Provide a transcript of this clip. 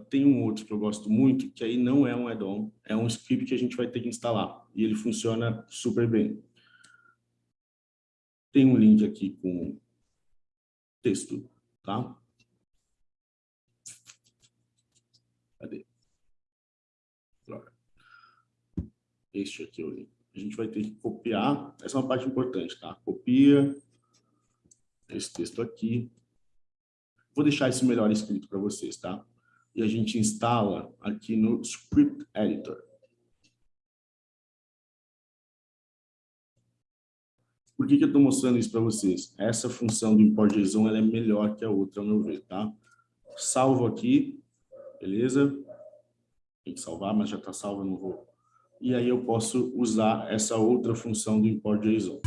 Tem um outro que eu gosto muito, que aí não é um add-on, é um script que a gente vai ter que instalar. E ele funciona super bem. Tem um link aqui com texto, tá? Cadê? Este aqui é o link. A gente vai ter que copiar, essa é uma parte importante, tá? Copia esse texto aqui. Vou deixar isso melhor escrito para vocês, tá? E a gente instala aqui no Script Editor. Por que, que eu estou mostrando isso para vocês? Essa função do import JSON ela é melhor que a outra, ao meu ver, tá? Salvo aqui, beleza? Tem que salvar, mas já está salvo, não vou. E aí eu posso usar essa outra função do import JSON.